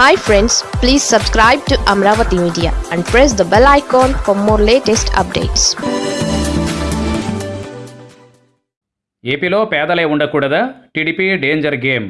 Hi friends please subscribe to Amaravati media and press the bell icon for more latest updates ఏపీలో పేదలే ఉండకూడదా? TDP danger game.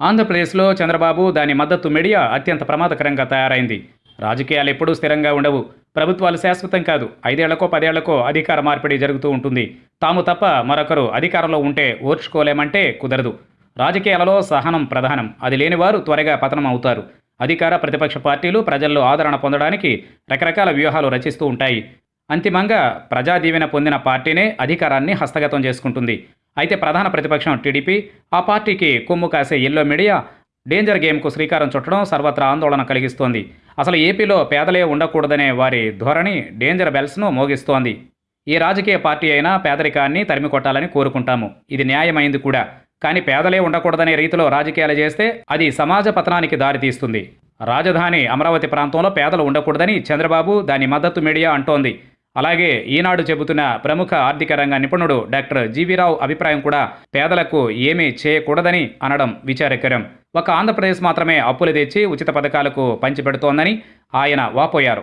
ఆంధ్రప్రదేశ్లో చంద్రబాబు దాని మద్దతు media అత్యంత ప్రమాదకరంగా తయారైంది. రాజకీయాలు ఎప్పుడూ స్థిరంగా ఉండవు. ప్రభుత్వాలు శాశ్వతం కాదు. ఐదేళ్ళకో పదేళ్ళకో అధికార మార్పిడి జరుగుతూ ఉంటుంది. తాము తప్ప మరొకరు అధికారంలో ఉంటే ఓర్చుకోలేమంటే కుదరదు. రాజకీయాలలో సహనం ప్రధానం. అది లేనివారు త్వరగా పతనం అవుతారు. అధికార ప్రతిపక్ష పార్టీలు ప్రజల్లో ఆదరణ పొందడానికి రకరకాల వ్యూహాలు రచిస్తూ ఉంటాయి. అంతిమంగా ప్రజా దీవెన పొందిన పార్టీనే అధికారాన్ని హస్తగతం చేసుకుంటుంది. అయితే ప్రధాన ప్రతిపక్షం టీడీపీ ఆ పార్టీకి కొమ్ము కాసే ఎల్లో మీడియా డేంజర్ గేమ్కు శ్రీకారం చుట్టడం సర్వత్రా ఆందోళన కలిగిస్తోంది. అసలు ఏపీలో పేదలే ఉండకూడదనే వారి ధోరణి డేంజర్ బెల్స్ను మోగిస్తోంది. ఏ రాజకీయ పార్టీ అయినా పేదరికాన్ని తరిమి కొట్టాలని కోరుకుంటాము. ఇది న్యాయమైంది కూడా. కానీ పేదలే ఉండకూడదనే రీతిలో రాజకీయాలు చేస్తే అది సమాజ పతనానికి దారితీస్తుంది. రాజధాని అమరావతి ప్రాంతంలో పేదలు ఉండకూడదని చంద్రబాబు దాని మద్దతు మీడియా అంటోంది. అలాగే ఈనాడు చెబుతున్న ప్రముఖ ఆర్థిక రంగ నిపుణుడు డాక్టర్ జీవీరావు అభిప్రాయం కూడా పేదలకు ఏమీ చేయకూడదని అనడం విచారకరం. ఒక ఆంధ్రప్రదేశ్ మాత్రమే అప్పులు తెచ్చి ఉచిత పథకాలకు పంచిపెడుతోందని ఆయన వాపోయారు.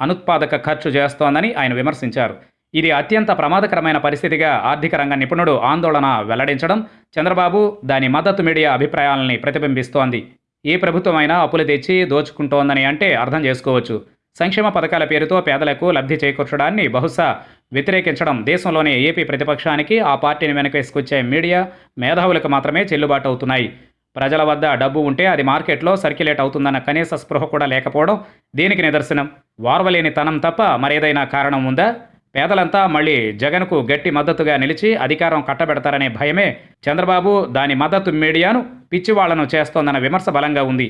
అనుత్పాదక ఖర్చు చేస్తోందని ఆయన విమర్శించారు. ఇది అత్యంత ప్రమాదకరమైన పరిస్థితిగా ఆర్థిక రంగ నిపుణుడు ఆందోళన వెల్లడించడం చంద్రబాబు దాని మద్దతు మీడియా అభిప్రాయాలని ప్రతిబింబిస్తోంది. ఏ ప్రభుత్వమైనా అప్పులు తెచ్చి దోచుకుంటోందని అంటే అర్థం చేసుకోవచ్చు. సంక్షేమ పథకాల పేరుతో పేదలకు లబ్ధి చేకూర్చడాన్ని బహుశా వ్యతిరేకించడం దేశంలోని ఏపీ ప్రతిపక్షానికి ఆ పార్టీని వెనకేసుకొచ్చే మీడియా మేధావులకు మాత్రమే చెల్లుబాటు అవుతున్నాయి. ప్రజల వద్ద డబ్బు ఉంటే అది మార్కెట్లో సర్క్యులేట్ అవుతుందన్న కనీస స్పృహ కూడా లేకపోవడం దీనికి నిదర్శనం? వార్వలేని తనం తప్ప మరేదైనా కారణం ఉందా? పేదలంతా మళ్ళీ జగన్కు గట్టి మద్దతుగా నిలిచి అధికారం కట్టబెడతారనే భయమే చంద్రబాబు దాని మద్దతు మీడియాను పిచ్చివాళ్ళను చేస్తోందన్న విమర్శ బలంగా ఉంది.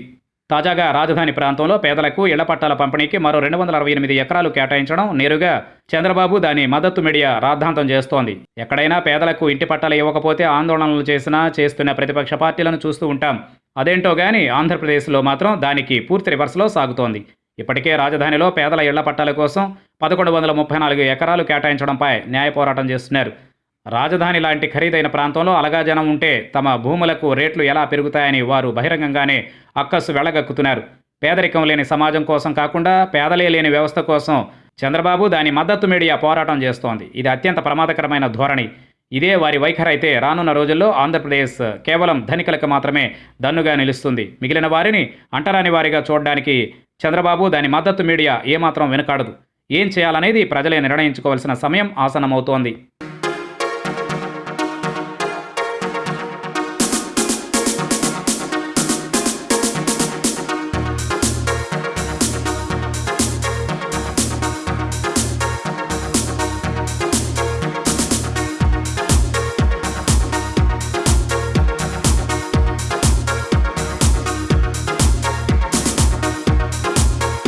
తాజాగా రాజధాని ప్రాంతంలో పేదలకు ఇళ్ళ పట్టాల పంపిణీకి మరో రెండు వందల అరవై ఎనిమిది ఎకరాలు కేటాయించడం నేరుగా చంద్రబాబు దాని మద్దతు మీడియా రాద్ధాంతం చేస్తోంది. ఎక్కడైనా పేదలకు ఇంటి పట్టాలు ఇవ్వకపోతే ఆందోళనలు చేసినా చేస్తున్న ప్రతిపక్ష పార్టీలను చూస్తూ ఉంటాం. అదేంటో గాని ఆంధ్రప్రదేశ్లో మాత్రం దానికి పూర్తి రివర్స్లో సాగుతోంది. ఇప్పటికే రాజధానిలో పేదల ఇళ్ళ పట్టాల కోసం పదకొండు వందల ముప్పై నాలుగు ఎకరాలు కేటాయించడంపై న్యాయ పోరాటం చేస్తున్నారు. రాజధాని లాంటి ఖరీదైన ప్రాంతంలో అలగా జనం ఉంటే తమ భూములకు రేట్లు ఎలా పెరుగుతాయని వారు బహిరంగంగానే అక్కస్సు వెళ్ళగక్కుతున్నారు పేదరికం లేని సమాజం కోసం కాకుండా పేదలే లేని వ్యవస్థ కోసం చంద్రబాబు దాని మద్దతు మీడియా పోరాటం చేస్తోంది. ఇది అత్యంత ప్రమాదకరమైన ధోరణి. ఇదే వారి వైఖరైతే రానున్న రోజుల్లో ఆంధ్రప్రదేశ్ కేవలం ధనికులకు మాత్రమే దన్నుగా నిలుస్తుంది. మిగిలిన వారిని అంటరాని వారిగా చూడడానికి చంద్రబాబు దాని మద్దతు మీడియా ఏమాత్రం వెనుకాడదు. ఏం చేయాలనేది ప్రజలే నిర్ణయించుకోవాల్సిన సమయం ఆసనమవుతోంది